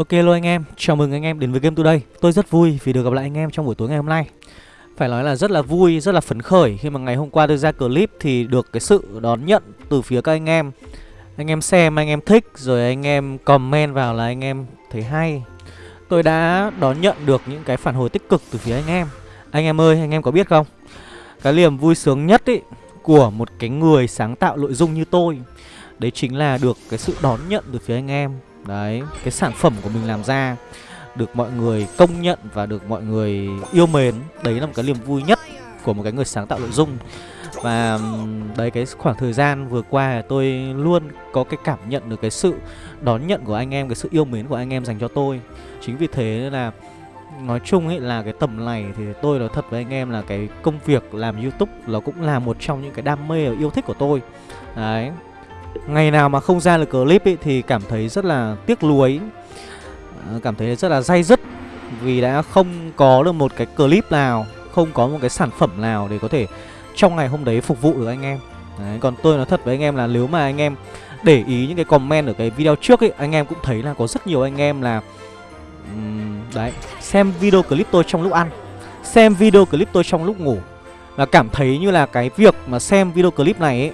Ok luôn anh em, chào mừng anh em đến với Game Today. Tôi rất vui vì được gặp lại anh em trong buổi tối ngày hôm nay. Phải nói là rất là vui, rất là phấn khởi Khi mà ngày hôm qua tôi ra clip thì được cái sự đón nhận từ phía các anh em. Anh em xem, anh em thích, rồi anh em comment vào là anh em thấy hay. Tôi đã đón nhận được những cái phản hồi tích cực từ phía anh em. Anh em ơi, anh em có biết không? Cái niềm vui sướng nhất ý của một cái người sáng tạo nội dung như tôi Đấy chính là được cái sự đón nhận từ phía anh em. Đấy, cái sản phẩm của mình làm ra Được mọi người công nhận và được mọi người yêu mến. Đấy là một cái niềm vui nhất của một cái người sáng tạo nội dung. Và đấy cái khoảng thời gian vừa qua tôi luôn có cái cảm nhận được cái sự đón nhận của anh em Cái sự yêu mến của anh em dành cho tôi. Chính vì thế là nói chung ấy là cái tầm này thì tôi nói thật với anh em là cái công việc làm youtube nó cũng là một trong những cái đam mê và yêu thích của tôi. Đấy. Ngày nào mà không ra được clip ý, thì cảm thấy rất là tiếc nuối. À, cảm thấy rất là day dứt Vì đã không có được một cái clip nào Không có một cái sản phẩm nào để có thể trong ngày hôm đấy phục vụ được anh em. Đấy, Còn tôi nói thật với anh em là nếu mà anh em để ý những cái comment ở cái video trước ấy Anh em cũng thấy là có rất nhiều anh em là um, Đấy, xem video clip tôi trong lúc ăn Xem video clip tôi trong lúc ngủ. Và cảm thấy như là cái việc mà xem video clip này ấy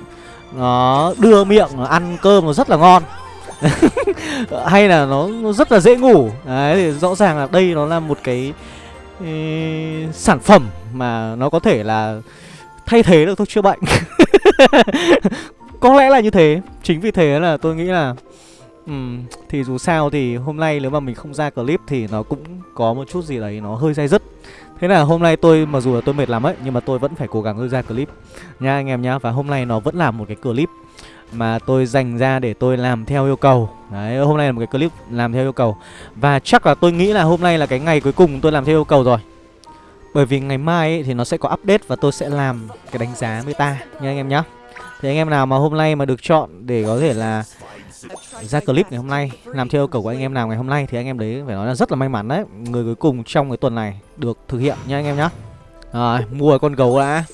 nó đưa miệng nó ăn cơm nó rất là ngon. Hay là nó, nó rất là dễ ngủ. Đấy thì rõ ràng là đây nó là một cái ý, sản phẩm mà nó có thể là thay thế được thuốc chữa bệnh. Có lẽ là như thế. Chính vì thế là tôi nghĩ là um, thì dù sao thì hôm nay nếu mà mình không ra clip thì nó cũng có một chút gì đấy nó hơi dai dứt. Thế là hôm nay tôi mặc dù là tôi mệt lắm ấy Nhưng mà tôi vẫn phải cố gắng ra clip. Nha anh em nhá Và hôm nay nó vẫn là một cái clip Mà tôi dành ra để tôi làm theo yêu cầu. Đấy hôm nay là một cái clip làm theo yêu cầu. Và chắc là tôi nghĩ là hôm nay là cái ngày cuối cùng tôi làm theo yêu cầu rồi. Bởi vì ngày mai ấy, thì nó sẽ có update Và tôi sẽ làm cái đánh giá meta Nha anh em nhá. Thì anh em nào mà hôm nay mà được chọn để có thể là ra clip ngày hôm nay, làm theo yêu cầu của anh em nào ngày hôm nay thì anh em đấy phải nói là rất là may mắn đấy. Người cuối cùng trong cái tuần này được thực hiện nha anh em nhá. Rồi, mua con gấu đã.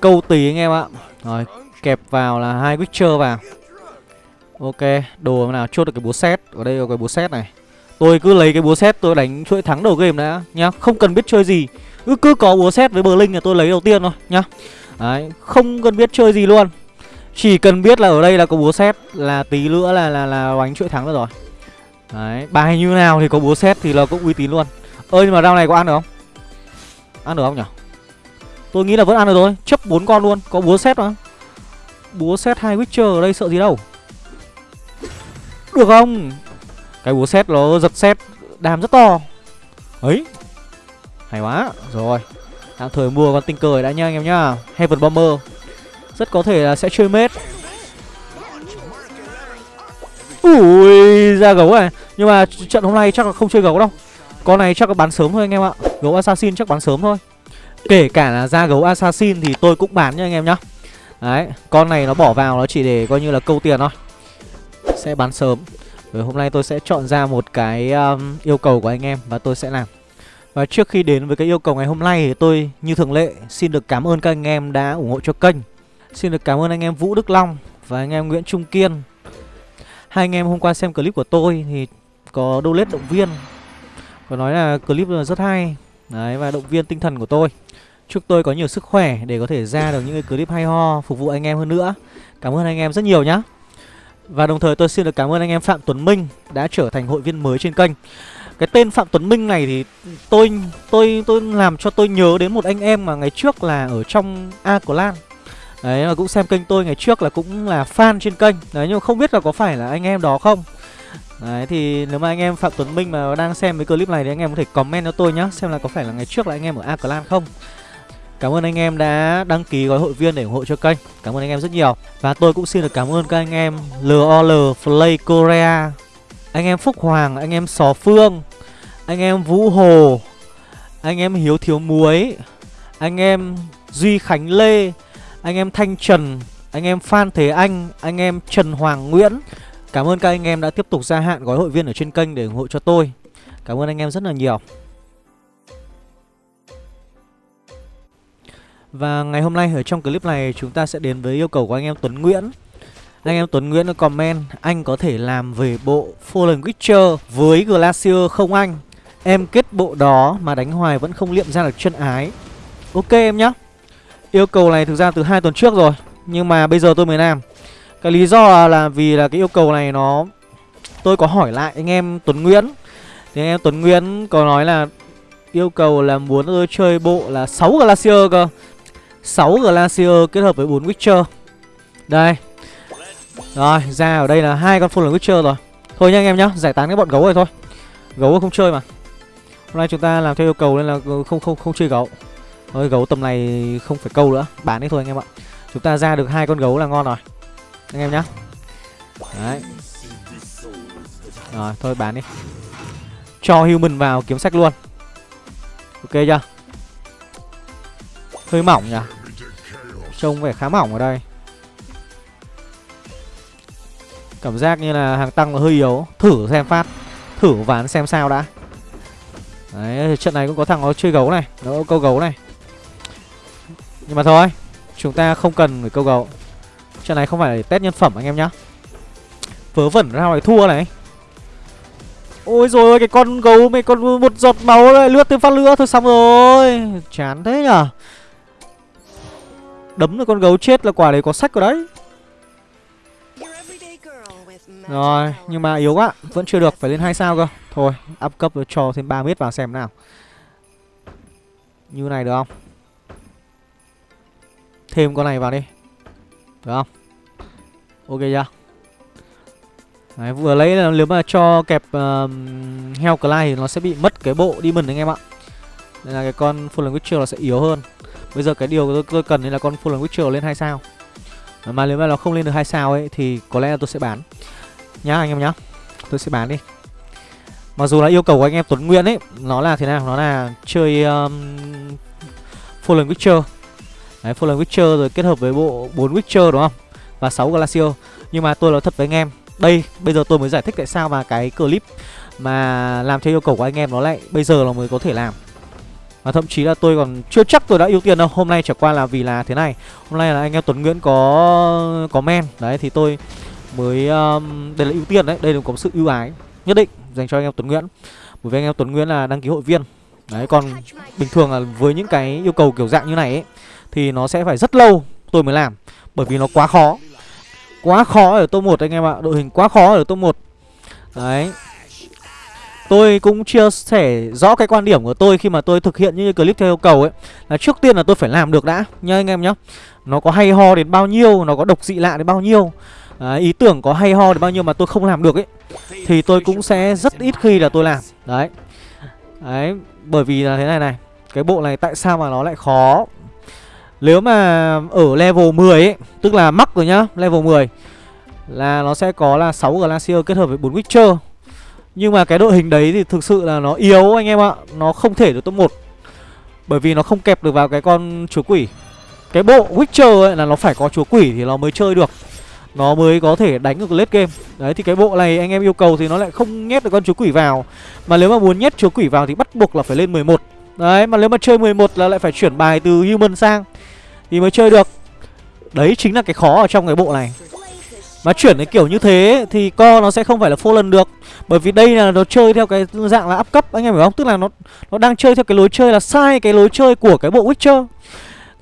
Câu tì anh em ạ. Rồi, kẹp vào là hai witcher vào. Ok, đồ nào chốt được cái búa xét ở đây có cái búa xét này. Tôi cứ lấy cái búa xét tôi đánh chuỗi thắng đầu game đã nhá. Không cần biết chơi gì. Cứ cứ có búa xét với bờ linh là tôi lấy đầu tiên thôi nhá. Đấy, không cần biết chơi gì luôn chỉ cần biết là ở đây là có búa xét Là tí nữa là là là đánh chuỗi thắng được rồi. Đấy Bài như nào thì có búa xét thì là cũng uy tín luôn. Ơi nhưng mà rau này có ăn được không? Ăn được không nhỉ Tôi nghĩ là vẫn ăn được thôi, Chấp bốn con luôn, Có búa xét mà. Búa xét hai Witcher ở đây sợ gì đâu. Được không? Cái búa xét nó giật xét Đàm rất to. Ấy, Hay quá. Rồi Tạm thời mua con tinh cờ đã nha anh em nhá. Heaven Bomber rất có thể là sẽ chơi mết. Ui ra gấu này Nhưng mà trận hôm nay chắc là không chơi gấu đâu. Con này chắc là bán sớm thôi anh em ạ. Gấu assassin chắc bán sớm thôi. Kể cả là ra gấu assassin thì tôi cũng bán nha anh em nhá. Đấy Con này nó bỏ vào nó chỉ để coi như là câu tiền thôi. Sẽ bán sớm. Rồi hôm nay tôi sẽ chọn ra một cái um, yêu cầu của anh em Và tôi sẽ làm. Và trước khi đến với cái yêu cầu ngày hôm nay thì tôi như thường lệ Xin được cảm ơn các anh em đã ủng hộ cho kênh. Xin được cảm ơn anh em Vũ Đức Long và anh em Nguyễn Trung Kiên. Hai anh em hôm qua xem clip của tôi thì có donate động viên, Có nói là clip rất hay. Đấy, và động viên tinh thần của tôi. Chúc tôi có nhiều sức khỏe để có thể ra được những cái clip hay ho, phục vụ anh em hơn nữa. Cảm ơn anh em rất nhiều nhá. Và đồng thời tôi xin được cảm ơn anh em Phạm Tuấn Minh đã trở thành hội viên mới trên kênh. Cái tên Phạm Tuấn Minh này thì tôi tôi tôi làm cho tôi nhớ đến một anh em mà ngày trước là ở trong A Clan. Đấy mà cũng xem kênh tôi ngày trước là cũng là fan trên kênh Đấy nhưng mà không biết là có phải là anh em đó không Đấy thì nếu mà anh em Phạm Tuấn Minh mà đang xem cái clip này thì anh em có thể comment cho tôi nhá Xem là có phải là ngày trước là anh em ở A Clan không Cảm ơn anh em đã đăng ký gói hội viên để ủng hộ cho kênh Cảm ơn anh em rất nhiều Và tôi cũng xin được cảm ơn các anh em LOL Play Korea Anh em Phúc Hoàng, anh em Sò Phương Anh em Vũ Hồ Anh em Hiếu Thiếu Muối Anh em Duy Khánh Lê anh em Thanh Trần, anh em Phan Thế Anh, anh em Trần Hoàng Nguyễn. Cảm ơn các anh em đã tiếp tục gia hạn gói hội viên ở trên kênh để ủng hộ cho tôi. Cảm ơn anh em rất là nhiều. Và ngày hôm nay ở trong clip này chúng ta sẽ đến với yêu cầu của anh em Tuấn Nguyễn. Anh em Tuấn Nguyễn comment Anh có thể làm về bộ Fallen Witcher với Glacier không anh Em kết bộ đó mà đánh hoài vẫn không liệm ra được chân ái Ok em nhá Yêu cầu này thực ra từ hai tuần trước rồi, Nhưng mà bây giờ tôi mới làm. Cái lý do là vì là cái yêu cầu này nó, Tôi có hỏi lại anh em Tuấn Nguyễn. Thì anh em Tuấn Nguyễn có nói là Yêu cầu là muốn tôi chơi bộ là 6 Glacier cơ. 6 Glacier kết hợp với 4 Witcher. Đây. Rồi, ra ở đây là hai con full Witcher rồi. Thôi nha anh em nhá, Giải tán cái bọn gấu này thôi. Gấu không chơi mà. Hôm nay chúng ta làm theo yêu cầu nên là không không không chơi gấu. Thôi gấu tầm này không phải câu nữa, Bán đi thôi anh em ạ. Chúng ta ra được hai con gấu là ngon rồi, Anh em nhá. Đấy. Rồi, thôi bán đi. Cho human vào kiếm sách luôn. Ok chưa? Hơi mỏng nhỉ? Trông vẻ khá mỏng ở đây. Cảm giác như là hàng tăng là hơi yếu. Thử xem phát. Thử ván xem sao đã. Đấy, trận này cũng có thằng nó chơi gấu này, Nó câu gấu này. Nhưng mà thôi, Chúng ta không cần phải câu gấu. Trận này không phải để test nhân phẩm anh em nhá. Vớ vẩn ra ngoài thua này. Ôi rồi ôi, cái con gấu mày con một giọt máu lại lướt thêm phát lửa. Thôi xong rồi. Chán thế nhở? Đấm được con gấu chết là quả đấy có sách rồi đấy. Rồi, nhưng mà yếu quá, Vẫn chưa được, phải lên hai sao cơ. Thôi, up cấp cho thêm 3 mét vào xem nào. Như này được không? Thêm con này vào đi Được không Ok chưa Đấy, vừa lấy là nếu mà cho kẹp uh, heo Clyde thì nó sẽ bị mất cái bộ demon anh em ạ. Nên là cái con Fallen Witcher nó sẽ yếu hơn. Bây giờ cái điều tôi, tôi cần là con Fallen Witcher lên hai sao. Mà nếu mà nó không lên được hai sao ấy thì có lẽ là tôi sẽ bán. Nhá anh em nhá. Tôi sẽ bán đi. Mặc dù là yêu cầu của anh em Tuấn Nguyên ấy Nó là thế nào? Nó là chơi um, Fallen Witcher Đấy, Fallen Witcher rồi kết hợp với bộ 4 Witcher đúng không? Và 6 Glacier. Nhưng mà tôi nói thật với anh em đây bây giờ tôi mới giải thích tại sao mà cái clip mà làm theo yêu cầu của anh em nó lại bây giờ là mới có thể làm. Và thậm chí là tôi còn chưa chắc tôi đã ưu tiên đâu Hôm nay chẳng qua là vì là thế này. Hôm nay là anh em Tuấn Nguyễn có có men. Đấy thì tôi mới um, Đây là ưu tiên đấy Đây là có sự ưu ái nhất định dành cho anh em Tuấn Nguyễn. Bởi vì anh em Tuấn Nguyễn là đăng ký hội viên. Đấy còn bình thường là với những cái yêu cầu kiểu dạng như này ấy thì nó sẽ phải rất lâu tôi mới làm Bởi vì nó quá khó. Quá khó ở top 1 anh em ạ Đội hình quá khó ở top 1 Đấy. Tôi cũng chia sẻ rõ cái quan điểm của tôi khi mà tôi thực hiện những clip theo yêu cầu ấy Là trước tiên là tôi phải làm được đã Nha anh em nhá. Nó có hay ho đến bao nhiêu Nó có độc dị lạ đến bao nhiêu. À, ý tưởng có hay ho đến bao nhiêu mà tôi không làm được ấy Thì tôi cũng sẽ rất ít khi là tôi làm. Đấy. Đấy Bởi vì là thế này này Cái bộ này tại sao mà nó lại khó? Nếu mà ở level 10 ấy, Tức là mắc rồi nhá, Level 10 Là nó sẽ có là 6 Glacier kết hợp với 4 Witcher. Nhưng mà cái đội hình đấy thì thực sự là nó yếu anh em ạ, Nó không thể được top 1 Bởi vì nó không kẹp được vào cái con chúa quỷ. Cái bộ Witcher ấy là nó phải có chúa quỷ thì nó mới chơi được. Nó mới có thể đánh được late game. Đấy, thì cái bộ này anh em yêu cầu thì nó lại không nhét được con chúa quỷ vào. Mà nếu mà muốn nhét chúa quỷ vào thì bắt buộc là phải lên 11 Đấy, mà nếu mà chơi 11 là lại phải chuyển bài từ human sang thì mới chơi được. Đấy chính là cái khó ở trong cái bộ này. Mà chuyển cái kiểu như thế thì co nó sẽ không phải là lần được. Bởi vì đây là nó chơi theo cái dạng là áp cấp anh em hiểu không? Tức là nó nó đang chơi theo cái lối chơi là sai cái lối chơi của cái bộ Witcher.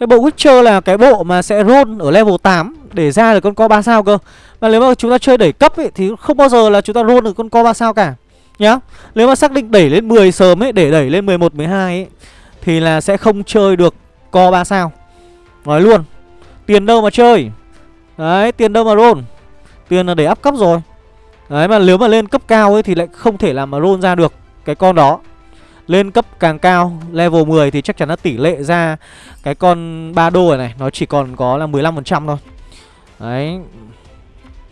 Cái bộ Witcher là cái bộ mà sẽ roll ở level 8 để ra được con co 3 sao cơ. Mà nếu mà chúng ta chơi đẩy cấp ấy thì không bao giờ là chúng ta roll được con co 3 sao cả Nhá. Nếu mà xác định đẩy lên 10 sớm ấy để đẩy lên 11, 12 ấy Thì là sẽ không chơi được co 3 sao. Nói luôn. Tiền đâu mà chơi? Đấy, tiền đâu mà roll? Tiền là để áp cấp rồi. Đấy, mà nếu mà lên cấp cao ấy thì lại không thể làm mà roll ra được Cái con đó. Lên cấp càng cao, Level 10 thì chắc chắn là tỷ lệ ra Cái con ba đô này này, Nó chỉ còn có là 15% thôi. Đấy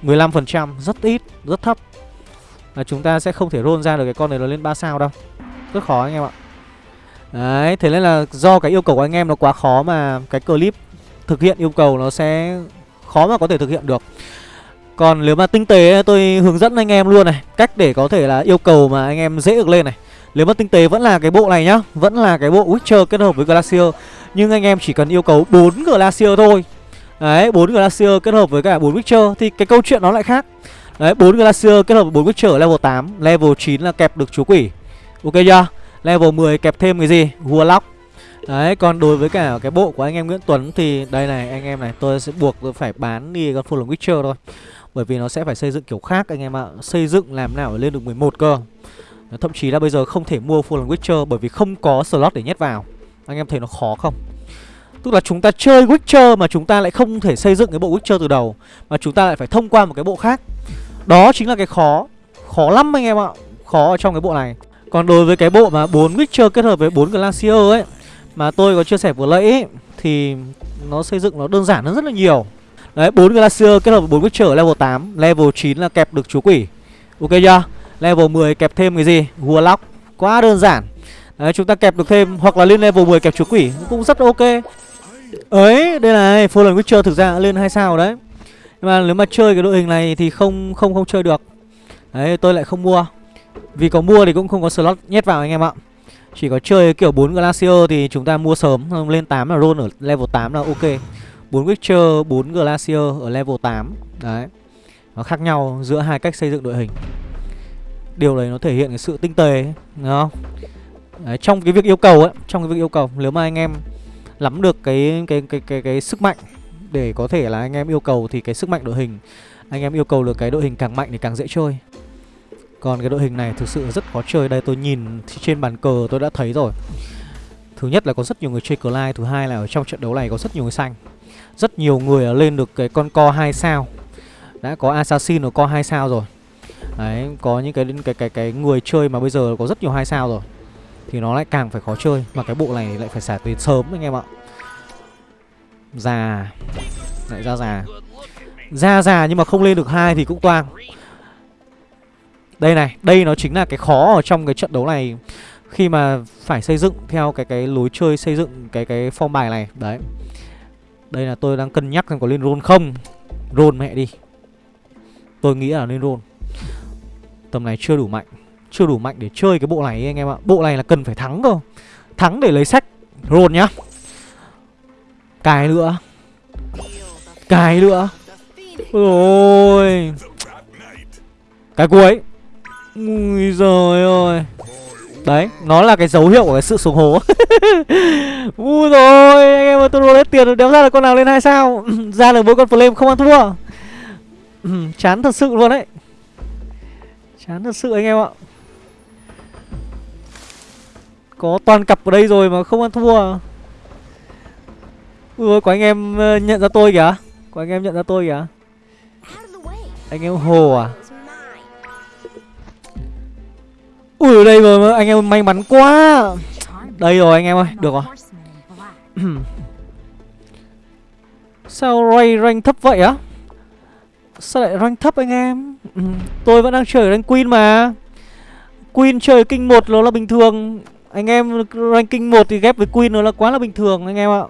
15% rất ít, Rất thấp. Là Chúng ta sẽ không thể roll ra được cái con này nó lên 3 sao đâu. Rất khó anh em ạ. Đấy, thế nên là do cái yêu cầu của anh em nó quá khó mà cái clip thực hiện yêu cầu nó sẽ khó mà có thể thực hiện được. Còn nếu mà tinh tế tôi hướng dẫn anh em luôn này, cách để có thể là yêu cầu mà anh em dễ được lên này. Nếu mà tinh tế vẫn là cái bộ này nhá, vẫn là cái bộ Witcher kết hợp với Glacier, nhưng anh em chỉ cần yêu cầu 4 Glacier thôi Đấy, bốn Glacier kết hợp với cả bốn Witcher thì cái câu chuyện nó lại khác. Đấy, 4 Glacier kết hợp với bốn Witcher level 8, level 9 là kẹp được chúa quỷ. Ok chưa? Level 10 kẹp thêm cái gì? Warlock. Đấy, còn đối với cả cái bộ của anh em Nguyễn Tuấn thì đây này anh em này, tôi sẽ buộc tôi phải bán đi con Full Witcher thôi. Bởi vì nó sẽ phải xây dựng kiểu khác anh em ạ. Xây dựng làm nào để lên được 11 cơ. Thậm chí là bây giờ không thể mua Full Witcher bởi vì không có slot để nhét vào. Anh em thấy nó khó không? Tức là chúng ta chơi Witcher mà chúng ta lại không thể xây dựng cái bộ Witcher từ đầu Mà chúng ta lại phải thông qua một cái bộ khác Đó chính là cái khó Khó lắm anh em ạ Khó ở trong cái bộ này còn đối với cái bộ mà 4 Witcher kết hợp với 4 Glacier ấy Mà tôi có chia sẻ vừa nãy ấy, Thì nó xây dựng nó đơn giản hơn rất là nhiều. Đấy 4 Glacier kết hợp với 4 Witcher level 8 Level 9 là kẹp được chú quỷ. Ok chưa? Level 10 kẹp thêm cái gì? Warlock. Quá đơn giản. Đấy chúng ta kẹp được thêm Hoặc là lên level 10 kẹp chú quỷ Cũng rất ok. Ấy đây là Fallen Witcher thực ra lên 2 sao đấy. Nhưng mà nếu mà chơi cái đội hình này thì không không không chơi được. Đấy tôi lại không mua vì có mua thì cũng không có slot nhét vào anh em ạ chỉ có chơi kiểu 4 Glacier thì chúng ta mua sớm lên 8 là roll ở level 8 là ok 4 Witcher, 4 Glacier ở level 8 Đấy Nó khác nhau giữa hai cách xây dựng đội hình Điều đấy nó thể hiện cái sự tinh tế Đúng không? Đấy, trong cái việc yêu cầu ấy Trong cái việc yêu cầu Nếu mà anh em lắm được cái cái cái cái cái sức mạnh để có thể là anh em yêu cầu thì cái sức mạnh đội hình anh em yêu cầu được cái đội hình càng mạnh thì càng dễ chơi. Còn cái đội hình này thực sự rất khó chơi. Đây tôi nhìn trên bàn cờ tôi đã thấy rồi. Thứ nhất là có rất nhiều người chơi cờ lai Thứ hai là ở trong trận đấu này có rất nhiều người xanh. Rất nhiều người lên được cái con co 2 sao. Đã có assassin ở co 2 sao rồi. Đấy, có những cái cái cái cái người chơi mà bây giờ có rất nhiều hai sao rồi. Thì nó lại càng phải khó chơi. Mà cái bộ này lại phải xả tiền sớm anh em ạ. Già. Lại ra già. Ra già nhưng mà không lên được hai thì cũng toang. Đây này, Đây nó chính là cái khó ở trong cái trận đấu này. Khi mà phải xây dựng theo cái cái lối chơi, xây dựng cái cái form bài này. Đấy. Đây là tôi đang cân nhắc xem có lên roll không. Roll mẹ đi. Tôi nghĩ là lên roll Tầm này chưa đủ mạnh. Chưa đủ mạnh để chơi cái bộ này anh em ạ. Bộ này là cần phải thắng cơ. Thắng để lấy sách. Roll nhá. Cài nữa. Cài nữa. Ôi. Cái cuối. Ui giời ơi. Đấy, nó là cái dấu hiệu của cái sự xuống hố. Ui rồi anh em ơi, tôi roll hết tiền Đéo ra là con nào lên hai sao. Ra được mỗi con flame không ăn thua. Chán thật sự luôn đấy. Chán thật sự anh em ạ. Có toàn cặp ở đây rồi mà không ăn thua. Ui ôi, có anh em ờ, nhận ra tôi kìa. Có anh em nhận ra tôi kìa. Anh em Hồ à? Ui đây rồi anh em may mắn quá. Đây rồi anh em ơi, được rồi. Sao Ray rank thấp vậy á? Sao lại rank thấp anh em? Tôi vẫn đang chơi rank Queen mà. Queen chơi kinh một nó là bình thường. Anh em ranking 1 thì ghép với Queen nó là quá là bình thường anh em ạ.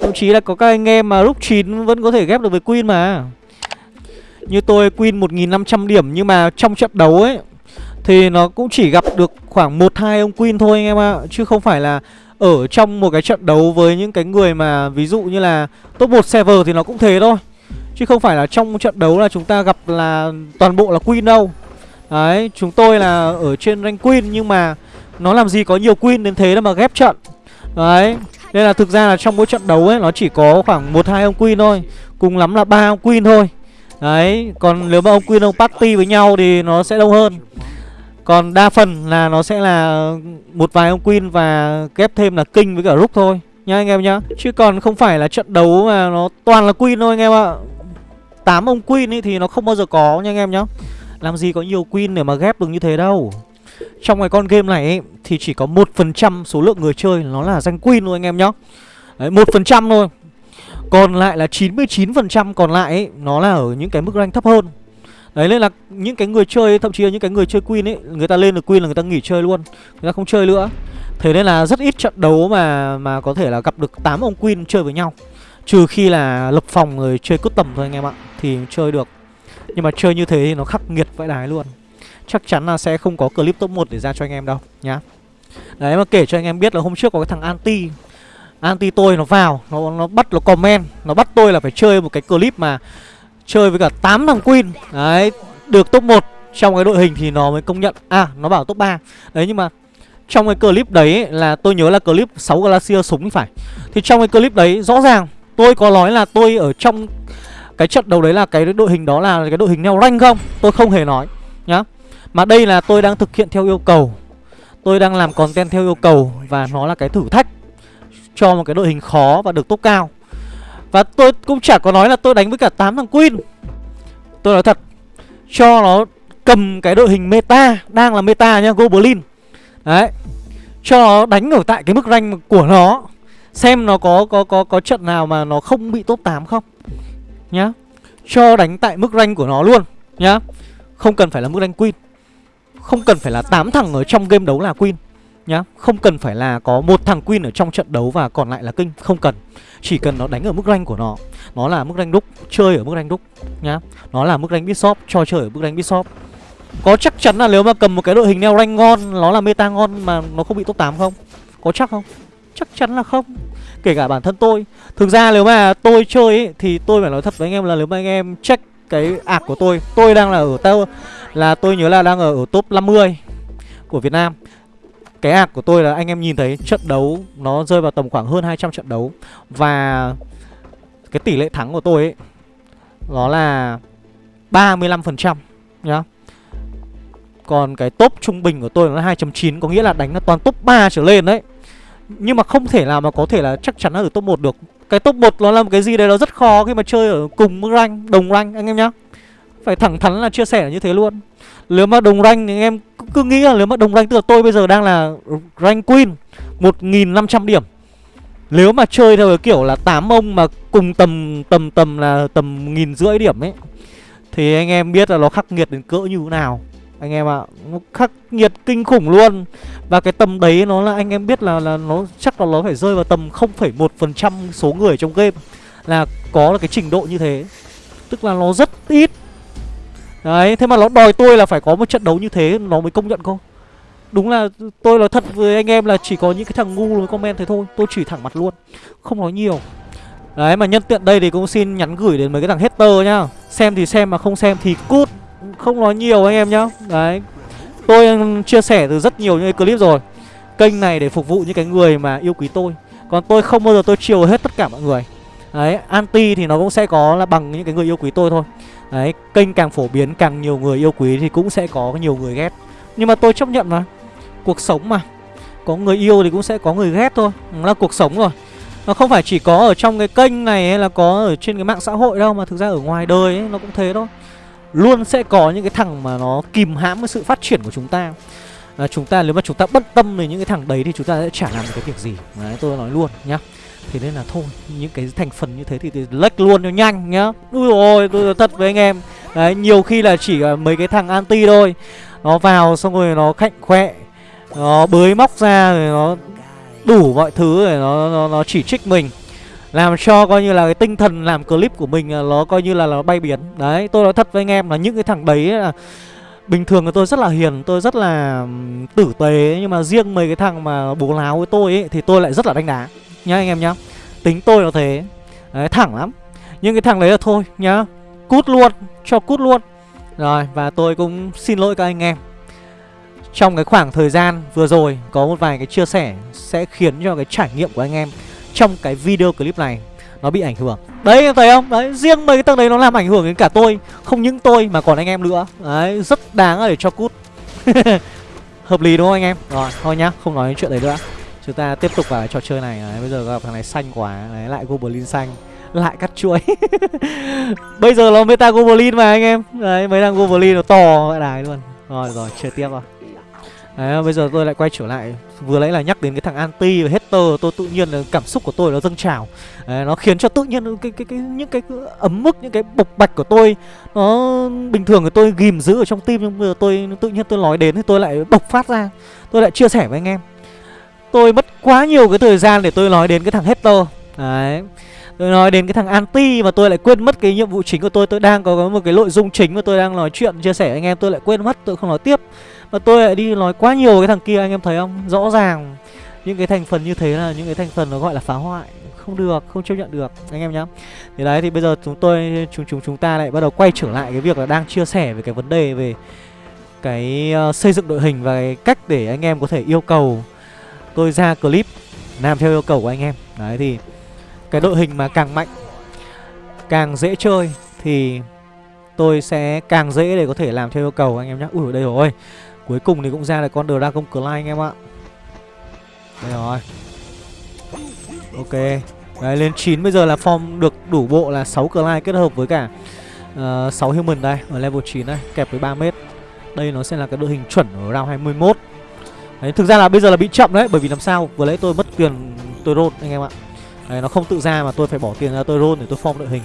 Thậm chí là có các anh em mà lúc 9 vẫn có thể ghép được với Queen mà. Như tôi Queen 1500 điểm nhưng mà trong trận đấu ấy thì nó cũng chỉ gặp được khoảng 1-2 ông Queen thôi anh em ạ. Chứ không phải là ở trong một cái trận đấu với những cái người mà ví dụ như là top 1 server thì nó cũng thế thôi. Chứ không phải là trong trận đấu là chúng ta gặp là toàn bộ là Queen đâu. Đấy, chúng tôi là ở trên rank Queen nhưng mà nó làm gì có nhiều queen đến thế đâu mà ghép trận. Đấy Nên là thực ra là trong mỗi trận đấu ấy Nó chỉ có khoảng một hai ông queen thôi. Cùng lắm là ba ông queen thôi. Đấy Còn nếu mà ông queen ông party với nhau Thì nó sẽ đông hơn. Còn đa phần là nó sẽ là Một vài ông queen và ghép thêm là kinh với cả rook thôi Nhá anh em nhá Chứ còn không phải là trận đấu mà nó toàn là queen thôi anh em ạ tám ông queen ấy thì nó không bao giờ có nha anh em nhá Làm gì có nhiều queen để mà ghép được như thế đâu trong cái con game này ấy, thì chỉ có một phần trăm số lượng người chơi nó là danh queen thôi anh em nhá. Đấy, 1% thôi. Còn lại là 99% còn lại ấy, nó là ở những cái mức rank thấp hơn. Đấy nên là những cái người chơi thậm chí là những cái người chơi queen ấy, người ta lên được queen là người ta nghỉ chơi luôn. Người ta không chơi nữa. Thế nên là rất ít trận đấu mà mà có thể là gặp được 8 ông queen chơi với nhau. Trừ khi là lập phòng người chơi cốt tầm thôi anh em ạ Thì chơi được Nhưng mà chơi như thế thì nó khắc nghiệt vãi đái luôn chắc chắn là sẽ không có clip top 1 để ra cho anh em đâu nhá. Đấy mà kể cho anh em biết là hôm trước có cái thằng anti Anti tôi nó vào Nó nó bắt nó comment Nó bắt tôi là phải chơi một cái clip mà Chơi với cả 8 thằng Queen. Đấy Được top 1 Trong cái đội hình thì nó mới công nhận. À nó bảo top 3 Đấy nhưng mà Trong cái clip đấy ấy, là tôi nhớ là clip 6 Glacier súng phải. Thì trong cái clip đấy rõ ràng Tôi có nói là tôi ở trong Cái trận đấu đấy là cái đội hình đó là cái đội hình neo rank không? Tôi không hề nói Nhá. Mà đây là tôi đang thực hiện theo yêu cầu. Tôi đang làm content theo yêu cầu Và nó là cái thử thách Cho một cái đội hình khó và được top cao. Và tôi cũng chả có nói là tôi đánh với cả 8 thằng Queen. Tôi nói thật, Cho nó cầm cái đội hình meta, Đang là meta nha, Goblin. Đấy, Cho nó đánh ở tại cái mức rank của nó, Xem nó có có có có trận nào mà nó không bị top 8 không, Nhá. Cho đánh tại mức rank của nó luôn, Nhá. Không cần phải là mức rank Queen. Không cần phải là 8 thằng ở trong game đấu là Queen, Nhá. Không cần phải là có một thằng Queen ở trong trận đấu và còn lại là Kinh Không cần. Chỉ cần nó đánh ở mức rank của nó. Nó là mức rank đúc Chơi ở mức rank đúc Nhá. Nó là mức rank Bishop Cho chơi ở mức rank Bishop. Có chắc chắn là nếu mà cầm một cái đội hình neo rank ngon Nó là meta ngon mà nó không bị top 8 không? Có chắc không? Chắc chắn là không. Kể cả bản thân tôi. Thực ra nếu mà tôi chơi ấy, Thì tôi phải nói thật với anh em là nếu mà anh em check cái ạc của tôi Tôi đang là ở tao Là tôi nhớ là đang ở, ở top 50 Của Việt Nam. Cái ạc của tôi là anh em nhìn thấy trận đấu Nó rơi vào tầm khoảng hơn 200 trận đấu. Và Cái tỷ lệ thắng của tôi ấy Nó là 35% nhá. Còn cái top trung bình của tôi là 2.9 Có nghĩa là đánh là toàn top 3 trở lên đấy. Nhưng mà không thể nào mà có thể là chắc chắn là ở top 1 được. Cái top 1 nó là một cái gì đấy nó rất khó khi mà chơi ở cùng rank, đồng rank anh em nhá. Phải thẳng thắn là chia sẻ như thế luôn. Nếu mà đồng rank thì anh em cứ, nghĩ là nếu mà đồng rank Tức là tôi bây giờ đang là rank queen 1.500 điểm. Nếu mà chơi theo cái kiểu là 8 ông mà cùng tầm tầm tầm là tầm nghìn rưỡi điểm ấy Thì anh em biết là nó khắc nghiệt đến cỡ như thế nào. Anh em ạ à, nó khắc nghiệt kinh khủng luôn. Và cái tầm đấy nó là anh em biết là là nó chắc là nó phải rơi vào tầm 0,1% số người trong game. Là có được cái trình độ như thế. Tức là nó rất ít đấy, thế mà nó đòi tôi là phải có một trận đấu như thế, nó mới công nhận cô. Đúng là tôi nói thật với anh em là chỉ có những cái thằng ngu mới comment thế thôi, tôi chỉ thẳng mặt luôn, không nói nhiều. Đấy, mà nhân tiện đây thì cũng xin nhắn gửi đến mấy cái thằng hater nhá. Xem thì xem mà không xem thì cút, không nói nhiều anh em nhá. Đấy, Tôi ừ, chia sẻ từ rất nhiều những cái clip rồi. Kênh này để phục vụ những cái người mà yêu quý tôi. Còn tôi không bao giờ tôi chiều hết tất cả mọi người. Đấy, anti thì nó cũng sẽ có là bằng những cái người yêu quý tôi thôi. Đấy, kênh càng phổ biến càng nhiều người yêu quý thì cũng sẽ có nhiều người ghét. Nhưng mà tôi chấp nhận mà Cuộc sống mà Có người yêu thì cũng sẽ có người ghét thôi Nó là cuộc sống rồi. Nó không phải chỉ có ở trong cái kênh này hay là có ở trên cái mạng xã hội đâu Mà thực ra ở ngoài đời ấy, nó cũng thế thôi. Luôn sẽ có những cái thằng mà nó kìm hãm cái sự phát triển của chúng ta. À, Chúng ta nếu mà chúng ta bất tâm về những cái thằng đấy thì chúng ta sẽ chả làm được cái việc gì. Đấy tôi nói luôn nhá. Thế nên là thôi những cái thành phần như thế thì, thì lách luôn cho nhanh nhá. Úi rồi tôi thật với anh em. Đấy nhiều khi là chỉ mấy cái thằng anti thôi. Nó vào xong rồi nó khạnh khoe Nó bới móc ra rồi nó đủ mọi thứ rồi nó, nó, nó chỉ trích mình. Làm cho coi như là cái tinh thần làm clip của mình à, nó coi như là nó bay biến đấy tôi nói thật với anh em là những cái thằng đấy là bình thường là tôi rất là hiền tôi rất là tử tế. Nhưng mà riêng mấy cái thằng mà bố láo với tôi ấy thì tôi lại rất là đánh đá nhá anh em nhá. Tính tôi nó thế. Đấy thẳng lắm. Nhưng cái thằng đấy là thôi nhá. Cút luôn cho cút luôn. Rồi và tôi cũng xin lỗi các anh em. Trong cái khoảng thời gian vừa rồi có một vài cái chia sẻ sẽ khiến cho cái trải nghiệm của anh em trong cái video clip này nó bị ảnh hưởng. Đấy em thấy không? Đấy, riêng mấy cái tầng đấy nó làm ảnh hưởng đến cả tôi Không những tôi mà còn anh em nữa. Đấy, rất đáng để cho cút. Hợp lý đúng không anh em? Rồi, thôi nhá, không nói chuyện đấy nữa. Chúng ta tiếp tục vào trò chơi này. Đấy, Bây giờ gặp thằng này xanh quá. Đấy, lại Goblin xanh. Lại cắt chuỗi Bây giờ nó meta Goblin mà anh em. Đấy, mấy thằng Goblin nó to vậy đài luôn. Rồi, rồi, chơi tiếp rồi Đấy, bây giờ tôi lại quay trở lại. Vừa nãy là nhắc đến cái thằng anti và hater Tôi tự nhiên là cảm xúc của tôi nó dâng trào. Đấy, Nó khiến cho tự nhiên cái, cái, cái, những cái ấm mức, những cái bộc bạch của tôi Nó bình thường thì tôi ghim giữ ở trong tim Nhưng bây giờ tôi tự nhiên tôi nói đến thì tôi lại bộc phát ra. Tôi lại chia sẻ với anh em. Tôi mất quá nhiều cái thời gian để tôi nói đến cái thằng Hector. Đấy. Tôi nói đến cái thằng anti mà tôi lại quên mất cái nhiệm vụ chính của tôi. Tôi đang có một cái nội dung chính mà tôi đang nói chuyện chia sẻ anh em. Tôi lại quên mất, tôi không nói tiếp. Mà tôi lại đi nói quá nhiều cái thằng kia anh em thấy không? Rõ ràng những cái thành phần như thế là những cái thành phần nó gọi là phá hoại. Không được không chấp nhận được anh em nhá. Thì đấy thì bây giờ chúng tôi chúng chúng chúng ta lại bắt đầu quay trở lại cái việc là đang chia sẻ về cái vấn đề về cái uh, xây dựng đội hình và cái cách để anh em có thể yêu cầu tôi ra clip làm theo yêu cầu của anh em. Đấy thì cái đội hình mà càng mạnh càng dễ chơi thì tôi sẽ càng dễ để có thể làm theo yêu cầu anh em nhé ui đây rồi. Cuối cùng thì cũng ra là con dragon clay anh em ạ. Đây rồi. Ok. Đấy lên 9 bây giờ là form được đủ bộ là 6 clay kết hợp với cả ờ, uh, 6 human đây ở level 9 đây kẹp với 3 mét. Đây nó sẽ là cái đội hình chuẩn ở round 21 Đấy, thực ra là bây giờ là bị chậm đấy Bởi vì làm sao vừa lấy tôi mất tiền tôi roll anh em ạ. Đấy, nó không tự ra mà tôi phải bỏ tiền ra tôi roll để tôi form đội hình.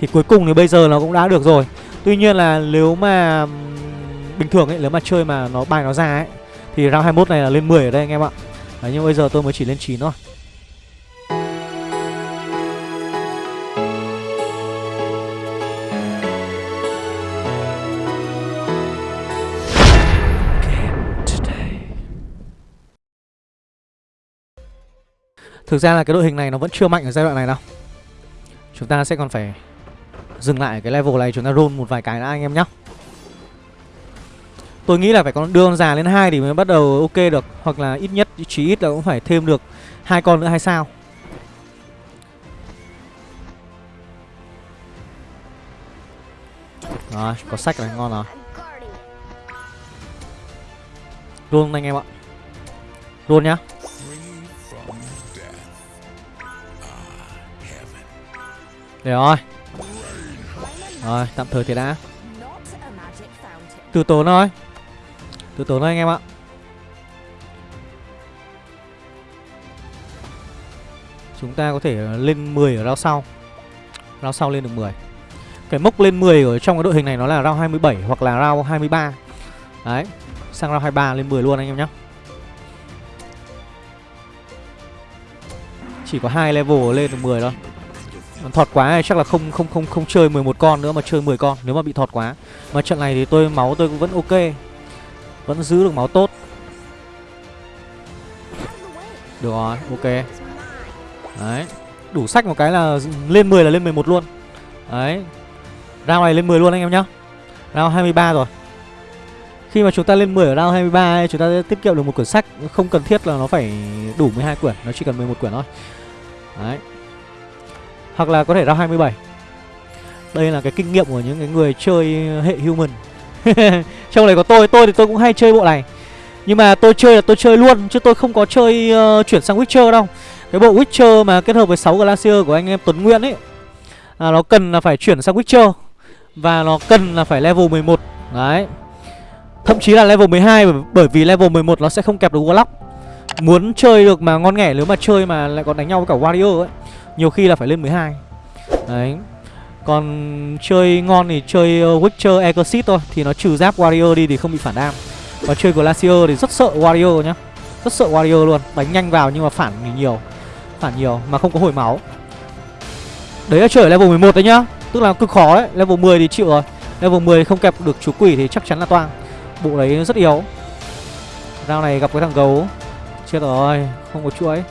Thì cuối cùng thì bây giờ nó cũng đã được rồi. Tuy nhiên là nếu mà bình thường ấy Nếu mà chơi mà nó bài nó ra ấy Thì round 21 này là lên 10 ở đây anh em ạ. Đấy, nhưng bây giờ tôi mới chỉ lên 9 thôi. Thực ra là cái đội hình này nó vẫn chưa mạnh ở giai đoạn này đâu. Chúng ta sẽ còn phải dừng lại cái level này chúng ta roll một vài cái đã anh em nhá. Tôi nghĩ là phải còn đưa con già lên hai thì mới bắt đầu ok được Hoặc là ít nhất chỉ ít là cũng phải thêm được hai con nữa hay sao? Rồi, có sách này ngon rồi. Roll anh em ạ. Roll nhá. Để rồi. Rồi, tạm thời thì đã. Từ tốn thôi. Từ tốn thôi anh em ạ. Chúng ta có thể lên 10 ở round sau. Round sau lên được 10 Cái mốc lên 10 ở trong cái đội hình này nó là round 27 hoặc là round 23 Đấy, Sang round 23 lên 10 luôn anh em nhé Chỉ có hai level lên được 10 thôi. Thọt quá thì chắc là không không không không chơi 11 con nữa mà chơi 10 con nếu mà bị thọt quá. Mà trận này thì tôi máu tôi cũng vẫn ok. Vẫn giữ được máu tốt. Được rồi, ok. Đấy. Đủ sách một cái là lên 10 là lên 11 luôn. Đấy. Round này lên 10 luôn anh em nhá. Round 23 rồi. Khi mà chúng ta lên 10 ở round 23 ấy, chúng ta sẽ tiết kiệm được một quyển sách, không cần thiết là nó phải đủ 12 quyển, nó chỉ cần 11 quyển thôi. Đấy. Hoặc là có thể ra 27 Đây là cái kinh nghiệm của những cái người chơi hệ human. Trong này có tôi, tôi thì tôi cũng hay chơi bộ này. Nhưng mà tôi chơi là tôi chơi luôn Chứ tôi không có chơi uh, chuyển sang Witcher đâu. Cái bộ Witcher mà kết hợp với 6 Glacier của anh em Tuấn Nguyễn ấy à, Nó cần là phải chuyển sang Witcher Và nó cần là phải level 11 Đấy. Thậm chí là level 12 bởi vì level 11 nó sẽ không kẹp được Warlock. Muốn chơi được mà ngon nghẻ nếu mà chơi mà lại còn đánh nhau với cả Warrior ấy nhiều khi là phải lên 12 Đấy. Còn chơi ngon thì chơi ờ, Witcher Exit thôi, Thì nó trừ giáp Warrior đi thì không bị phản đam. Và chơi Glacier thì rất sợ Warrior nhá. Rất sợ Warrior luôn, Đánh nhanh vào nhưng mà phản nhiều Phản nhiều mà không có hồi máu. Đấy là chơi ở level 11 đấy nhá. Tức là cực khó đấy, Level 10 thì chịu rồi. Level 10 không kẹp được chú quỷ thì chắc chắn là toang. Bộ đấy rất yếu. Rao này gặp cái thằng gấu. Chết rồi, Không có chuỗi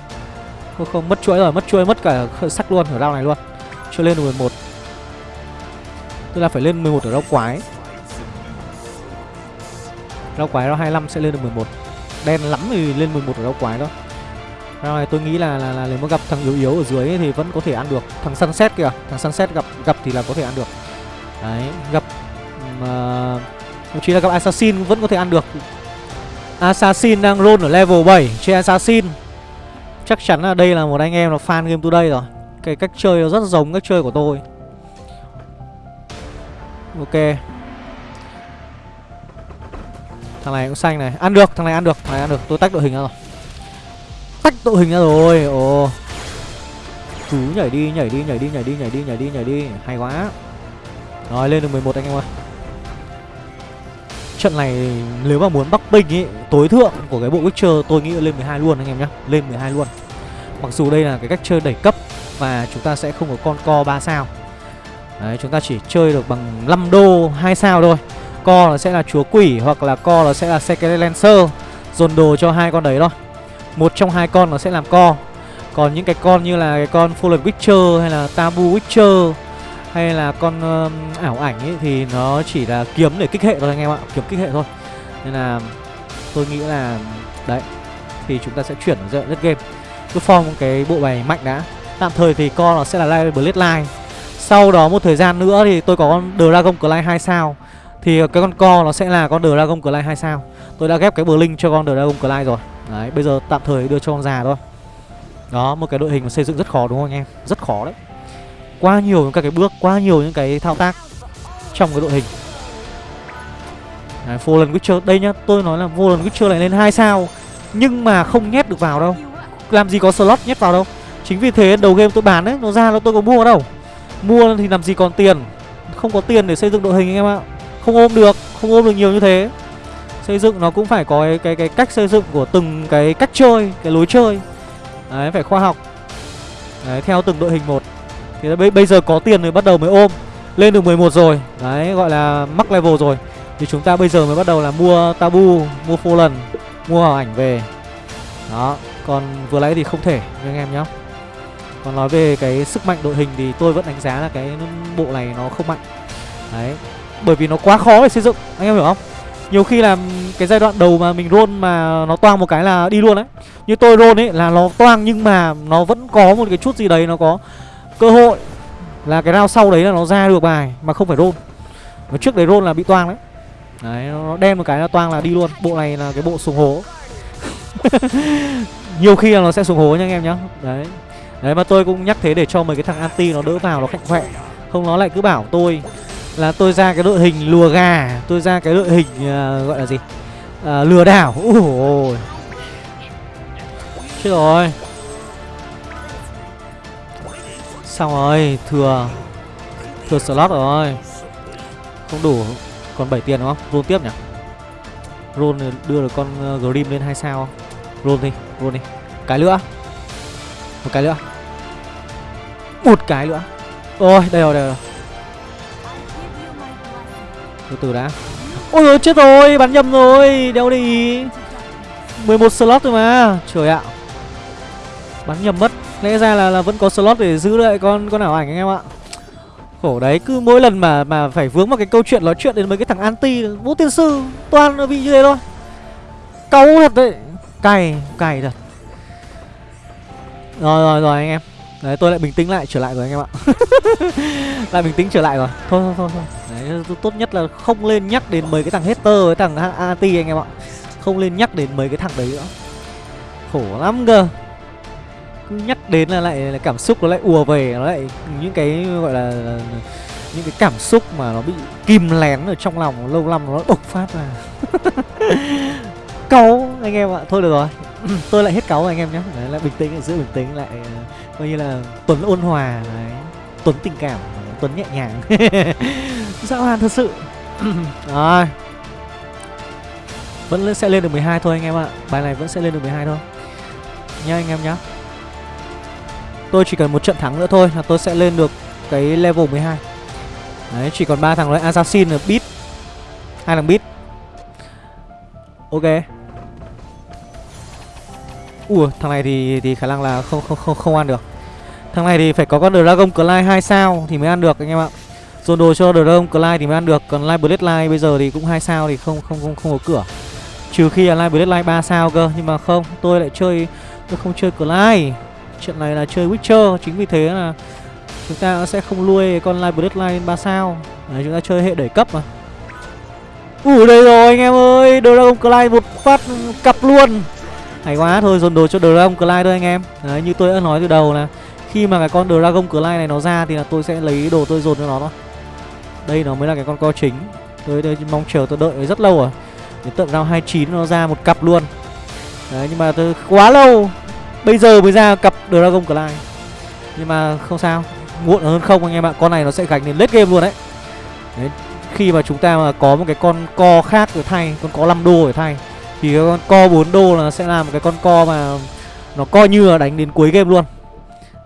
không, không mất chuỗi rồi, mất chuỗi mất cả sắc luôn ở round này luôn. Chưa lên được 11. Tức là phải lên 11 ở rau quái. Rau quái round 25 sẽ lên được 11. Đen lắm thì lên 11 ở rau quái đó. Round này tôi nghĩ là là, là nếu mà gặp thằng yếu yếu ở dưới thì vẫn có thể ăn được. Thằng Sunset kìa, thằng Sunset gặp gặp thì là có thể ăn được. Đấy, gặp mà ờ, thậm chí là gặp Assassin vẫn có thể ăn được. Assassin đang roll ở level 7 Chơi Assassin Chắc chắn là đây là một anh em là fan Game Today rồi. Cái cách chơi nó rất giống cách chơi của tôi. Ok. Thằng này cũng xanh này. Ăn được, thằng này ăn được, thằng này ăn được. Tôi tách đội hình ra rồi. Tách đội hình ra rồi. Ồ. Chú nhảy đi, nhảy đi, nhảy đi, nhảy đi, nhảy đi, nhảy đi, nhảy đi Hay quá. Rồi lên được 11 anh em ơi. Trận này nếu mà muốn bắc binh ý, Tối thượng của cái bộ Witcher, tôi nghĩ là lên 12 luôn anh em nhé Lên 12 luôn. Mặc dù đây là cái cách chơi đẩy cấp Và chúng ta sẽ không có con co 3 sao. Đấy, chúng ta chỉ chơi được bằng 5 đô 2 sao thôi. Co là sẽ là chúa quỷ Hoặc là co là sẽ là Secret Lancer, Dồn đồ cho hai con đấy thôi. Một trong hai con nó sẽ làm co. Còn những cái con như là cái con Fallen Witcher hay là Tabu Witcher hay là con uh, ảo ảnh ấy thì nó chỉ là kiếm để kích hệ thôi anh em ạ kiếm kích hệ thôi. Nên là tôi nghĩ là đấy thì chúng ta sẽ chuyển dựa rất game. Cứ form cái bộ bài mạnh đã. Tạm thời thì con nó sẽ là Live line. sau đó một thời gian nữa thì tôi có con Dragon Clay 2 sao. Thì cái con co nó sẽ là con Dragon Clay 2 sao. Tôi đã ghép cái Blink cho con Dragon Clay rồi. Đấy bây giờ tạm thời đưa cho con già thôi. Đó một cái đội hình mà xây dựng rất khó đúng không anh em? Rất khó đấy quá nhiều những các cái bước quá nhiều những cái thao tác trong cái đội hình. Đấy, Fallen Witcher đây nhá tôi nói là Fallen Witcher lại lên hai sao nhưng mà không nhét được vào đâu. Làm gì có slot nhét vào đâu. Chính vì thế đầu game tôi bán đấy nó ra nó tôi có mua đâu. Mua thì làm gì còn tiền. Không có tiền để xây dựng đội hình anh em ạ. Không ôm được không ôm được nhiều như thế. Xây dựng nó cũng phải có cái cái, cái cách xây dựng của từng cái cách chơi cái lối chơi. Đấy phải khoa học. Đấy theo từng đội hình một thì bây, bây giờ có tiền rồi bắt đầu mới ôm. Lên được 11 rồi. Đấy gọi là mắc level rồi. Thì chúng ta bây giờ mới bắt đầu là mua tabu mua lần mua hào ảnh về. Đó còn vừa nãy thì không thể nha anh em nhá. Còn nói về cái sức mạnh đội hình thì tôi vẫn đánh giá là cái bộ này nó không mạnh. Đấy bởi vì nó quá khó để xây dựng anh em hiểu không? Nhiều khi là cái giai đoạn đầu mà mình roll mà nó toang một cái là đi luôn đấy. Như tôi roll ấy là nó toang nhưng mà nó vẫn có một cái chút gì đấy nó có cơ hội là cái round sau đấy là nó ra được bài mà không phải roll. Mà trước đấy roll là bị toang đấy. Đấy nó đen một cái là toang là đi luôn. Bộ này là cái bộ sùng hố. Nhiều khi là nó sẽ sùng hố nha anh em nhá. Đấy. Đấy mà tôi cũng nhắc thế để cho mấy cái thằng anti nó đỡ vào nó khạnh khỏe. Không nó lại cứ bảo tôi là tôi ra cái đội hình lùa gà tôi ra cái đội hình uh, gọi là gì? Uh, lừa đảo. Ui chết rồi. Xong rồi, thừa thừa slot rồi. Không đủ, còn 7 tiền đúng không? Roll tiếp nhỉ? Roll đưa được con ờ, grim lên hai sao roll đi roll đi. Cái nữa. Một cái nữa. Một cái nữa. Ôi, đây rồi đây rồi. Từ từ đã. Ôi rồi chết rồi, bắn nhầm rồi đeo đi. 11 slot rồi mà. Trời ạ. Bắn nhầm mất lẽ ra là là vẫn có slot để giữ lại con con ảo ảnh anh em ạ. Khổ đấy cứ mỗi lần mà mà phải vướng vào cái câu chuyện nói chuyện đến mấy cái thằng anti vũ tiên sư toàn nó bị như thế thôi. Cáu thật đấy. Cay cay thật. Rồi rồi rồi anh em. Đấy tôi lại bình tĩnh lại trở lại rồi anh em ạ. Lại bình tĩnh trở lại rồi. Thôi thôi thôi, thôi. đấy tốt nhất là không lên nhắc đến mấy cái thằng hater với thằng anti anh em ạ. Không lên nhắc đến mấy cái thằng đấy nữa. Khổ lắm cơ cứ nhắc đến là lại là cảm xúc nó lại ùa về nó lại những cái gọi là, là những cái cảm xúc mà nó bị kìm lén ở trong lòng lâu năm nó bộc phát ra. Cáu anh em ạ. Thôi được rồi. Tôi lại hết cáu anh em nhé. Đấy lại bình tĩnh giữ bình tĩnh lại ờ, coi như là tuấn ôn hòa đấy. Tuấn tình cảm tuấn nhẹ nhàng. Dã man thật sự. Rồi. Vẫn sẽ lên được 12 thôi anh em ạ. Bài này vẫn sẽ lên được 12 thôi. Nha anh em nhá. Tôi chỉ cần một trận thắng nữa thôi là tôi sẽ lên được cái level 12 Đấy, chỉ còn ba thằng nữa Assassin là Beat hai thằng Beat Ok. Ủa, thằng này thì thì khả năng là không không không không ăn được. Thằng này thì phải có con Dragon Clay 2 sao thì mới ăn được, anh em ạ. Dồn đồ cho Dragon Clay thì mới ăn được, Còn Live Bloodline bây giờ thì cũng hai sao thì không không không không có cửa. Trừ khi là Live Bloodline 3 sao cơ, Nhưng mà không, tôi lại chơi, Tôi không chơi Clay. Chuyện này là chơi Witcher Chính vì thế là chúng ta sẽ không nuôi con Live Bloodline 3 sao. Đấy, Chúng ta chơi hệ đẩy cấp mà. Ủa đây rồi anh em ơi Dragon Clyde một phát cặp luôn. Hay quá thôi dồn đồ cho Dragon Clyde thôi anh em. Đấy như tôi đã nói từ đầu là Khi mà cái con Dragon Clyde này nó ra Thì là tôi sẽ lấy đồ tôi dồn cho nó thôi. Đây nó mới là cái con co chính. Tôi, tôi mong chờ tôi đợi rất lâu rồi Đến tận round 29 nó ra một cặp luôn. Đấy nhưng mà tôi quá lâu. Bây giờ mới ra cặp Dragon Clay. Nhưng mà không sao, Muộn hơn không anh em ạ. Con này nó sẽ gánh đến late game luôn đấy. Đấy, Khi mà chúng ta mà có một cái con co khác để thay, Con có 5 đô để thay, Thì cái con co 4 đô là sẽ làm một cái con co mà Nó coi như là đánh đến cuối game luôn.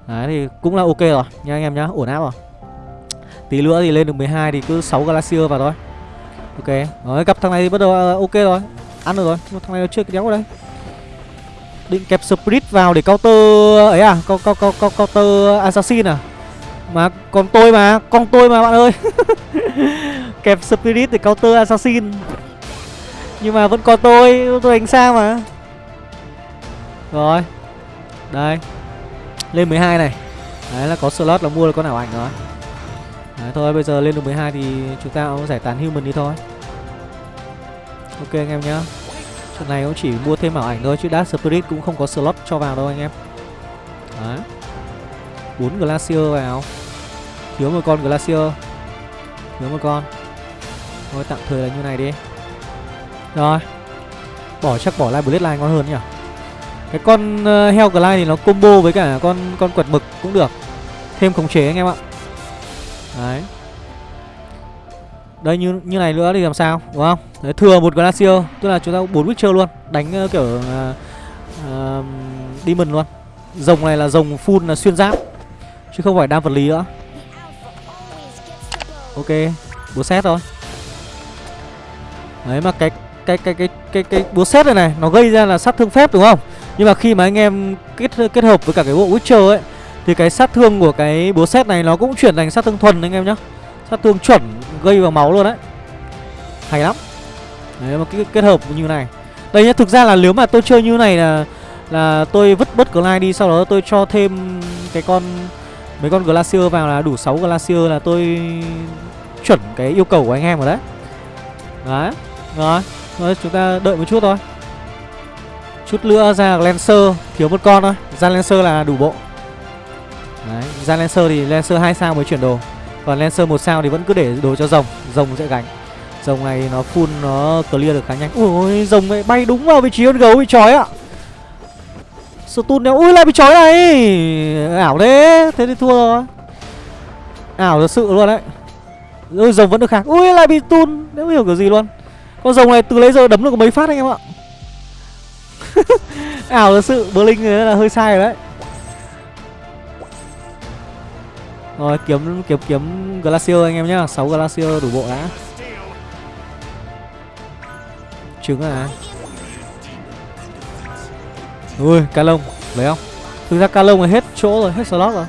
Đấy, thì cũng là ok rồi, Nha anh em nhá, Ổn áp rồi. Tí nữa thì lên được 12 thì cứ 6 Glacier vào thôi. Ok Đấy gặp thằng này thì bắt đầu ok rồi, Ăn được rồi. Nhưng thằng này nó chưa cái đéo ở đây. Định kẹp Spirit vào để counter ấy à co, co, co, co, Counter Assassin à? Mà còn tôi mà Con tôi mà bạn ơi. Kẹp Spirit để counter Assassin. Nhưng mà vẫn có tôi Tôi đánh sao mà. Rồi Đây. Lên 12 này. Đấy là có slot là mua được con ảo ảnh rồi. Đấy thôi bây giờ lên được 12 thì chúng ta cũng giải tán human đi thôi. Ok anh em nhá. Này cũng chỉ mua thêm ảo ảnh thôi chứ Dark Spirit cũng không có slot cho vào đâu anh em. Đấy. 4 Glacier vào. Thiếu một con Glacier. Thiếu một con. Thôi tạm thời là như này đi. Rồi. Bỏ chắc bỏ lại Blade Line ngon hơn nhỉ? Cái con ờ, uh, Hell Glide thì nó combo với cả con con quật mực cũng được. Thêm khống chế anh em ạ. Đấy. Đây như như này nữa thì làm sao đúng không Đấy, thừa một Glacier Tức là chúng ta bốn Witcher luôn Đánh uh, kiểu uh, uh, Demon luôn Rồng này là rồng full là xuyên giáp Chứ không phải đam vật lý nữa Ok Búa xét thôi Đấy mà cái cái cái cái cái cái búa xét này này nó gây ra là sát thương phép đúng không? Nhưng mà khi mà anh em kết kết hợp với cả cái bộ Witcher ấy thì cái sát thương của cái búa xét này nó cũng chuyển thành sát thương thuần anh em nhá. Sát thương chuẩn gây vào máu luôn đấy. Hay lắm. Đấy mà cái kết hợp như này. Đây nhá, thực ra là nếu mà tôi chơi như này là là tôi vứt bớt Glide đi sau đó tôi cho thêm cái con mấy con Glacier vào là đủ 6 Glacier là tôi chuẩn cái yêu cầu của anh em rồi đấy. Đấy. Rồi, rồi chúng ta đợi một chút thôi. Chút nữa ra Lancer thiếu một con thôi, ra Lancer là đủ bộ. Đấy, ra Lancer thì Lancer hai sao mới chuyển đồ. Còn Lancer một sao thì vẫn cứ để đồ cho rồng, rồng sẽ gánh. Rồng này nó full nó clear được khá nhanh. Ui rồng này bay đúng vào vị trí con gấu bị trói ạ. Stun nếu ui lại bị trói này. Ảo thế, thế thì thua rồi. Ảo thật sự luôn đấy. Ui rồng vẫn được kháng. Ui lại bị tun nếu hiểu kiểu gì luôn. Con rồng này từ lấy giờ đấm được mấy phát anh em ạ Ảo thật sự Blink là hơi sai rồi đấy Rồi kiếm kiếm kiếm Glacier anh em nhá. 6 Glacier đủ bộ đã Trứng à? Ui ca lông Lấy không? Thực ra ca lông là hết chỗ rồi Hết slot rồi.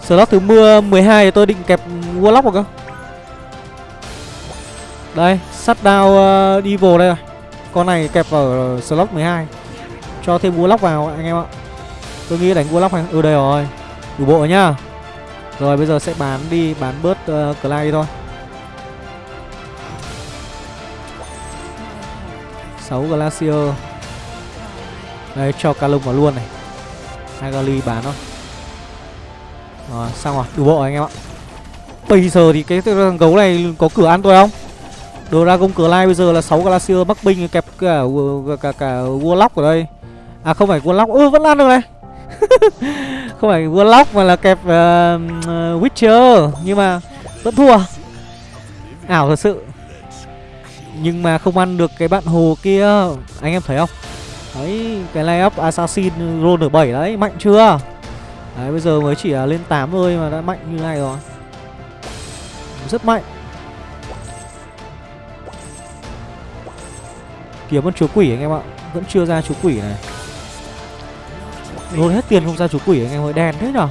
Slot thứ mưa 12 thì tôi định kẹp Warlock rồi cơ. Đây Sắt đao uh, Devil đây rồi. Con này kẹp ở slot 12 Cho thêm Warlock vào anh em ạ. Tôi nghĩ đánh Warlock hay Ừ đây rồi. Đủ bộ rồi nhá. Rồi bây giờ sẽ bán đi Bán bớt uh, Clay thôi. 6 Glacier. Đây cho Calum vào luôn này. Agali bán thôi. Rồi xong rồi Đủ bộ rồi anh em ạ. Bây giờ thì cái thằng gấu này có cửa ăn tôi không? Dragon Clay bây giờ là 6 Glacier Bắc Binh kẹp cả cả, cả, cả Warlock ở đây. À không phải Warlock, ư vẫn ăn được này. Không phải Warlock mà là kẹp uh, Witcher Nhưng mà vẫn thua. Ảo thật sự. Nhưng mà không ăn được cái bạn hồ kia Anh em thấy không? Đấy, cái layup Assassin roll được 7 đấy, mạnh chưa? Đấy, bây giờ mới chỉ là lên 8 thôi mà đã mạnh như này rồi. Rất mạnh. Kiếm con chúa quỷ anh em ạ. Vẫn chưa ra chúa quỷ này. Nôn hết tiền không ra chú quỷ anh em ơi Đèn thế nhở?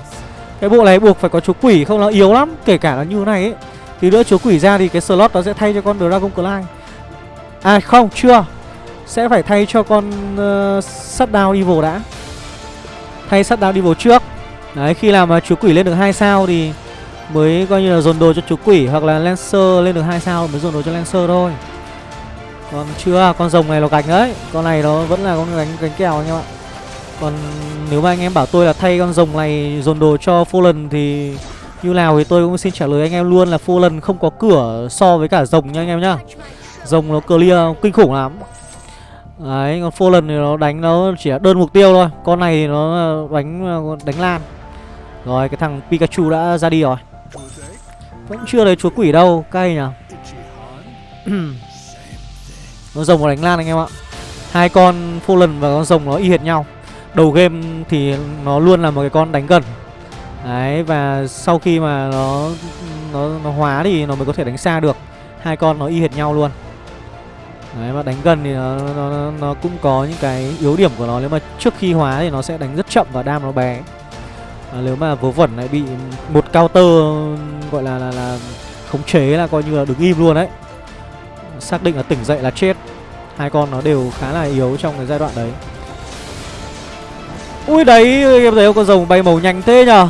Cái bộ này buộc phải có chú quỷ không? Nó yếu lắm Kể cả là như này ấy. Thì nữa chú quỷ ra thì cái slot nó sẽ thay cho con Dragon Clay. À không chưa. Sẽ phải thay cho con ờ, uh, Shutdown Evil đã. Thay Shutdown Evil trước. Đấy khi làm mà chú quỷ lên được 2 sao thì Mới coi như là dồn đồ cho chú quỷ Hoặc là Lancer lên được 2 sao mới dồn đồ cho Lancer thôi. Còn chưa, con rồng này nó gánh đấy. Con này nó vẫn là con gánh, gánh kèo anh em ạ. Còn nếu mà anh em bảo tôi là thay con rồng này dồn đồ cho Fallen thì như nào thì tôi cũng xin trả lời anh em luôn là Fallen không có cửa so với cả rồng nha anh em nhá. Rồng nó clear kinh khủng lắm. Đấy, còn Fallen thì nó đánh nó chỉ là đơn mục tiêu thôi. Con này thì nó đánh đánh lan. Rồi, cái thằng Pikachu đã ra đi rồi. Vẫn chưa thấy chúa quỷ đâu, cay nhỉ? Nó rồng nó đánh lan anh em ạ. Hai con Fallen và con rồng nó y hệt nhau. Đầu game thì nó luôn là một cái con đánh gần. Đấy và sau khi mà nó nó, nó hóa thì nó mới có thể đánh xa được. Hai con nó y hệt nhau luôn. Đấy mà đánh gần thì nó, nó, nó, cũng có những cái yếu điểm của nó. Nếu mà trước khi hóa thì nó sẽ đánh rất chậm và đam nó bé. À, Nếu mà vớ vẩn lại bị một counter gọi là là, là khống chế là coi như là đứng im luôn đấy. Xác định là tỉnh dậy là chết. Hai con nó đều khá là yếu trong cái giai đoạn đấy. Ui đấy, em thấy con rồng bay màu nhanh thế nhờ.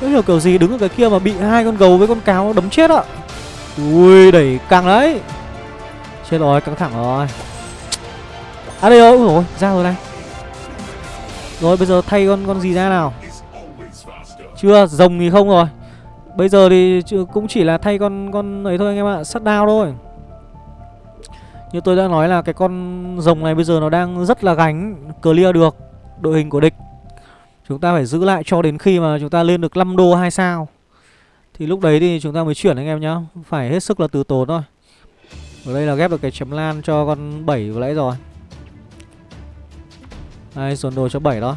Không hiểu kiểu gì đứng ở cái kia mà bị hai con gấu với con cáo đấm chết ạ. Ui đẩy căng đấy. Chết rồi, căng thẳng rồi. À đây rồi ui ra rồi này. Rồi, bây giờ thay con con gì ra nào? Chưa, rồng thì không rồi. Bây giờ thì cũng chỉ là thay con con ấy thôi anh em ạ Sắt đao thôi. Như tôi đã nói là cái con rồng này bây giờ nó đang rất là gánh Clear được đội hình của địch. Chúng ta phải giữ lại cho đến khi mà chúng ta lên được 5 đô 2 sao. Thì lúc đấy thì chúng ta mới chuyển anh em nhá. Phải hết sức là từ tốn thôi. Ở đây là ghép được cái chấm lan cho con 7 vừa nãy rồi. Đây dồn đồ cho 7 đó.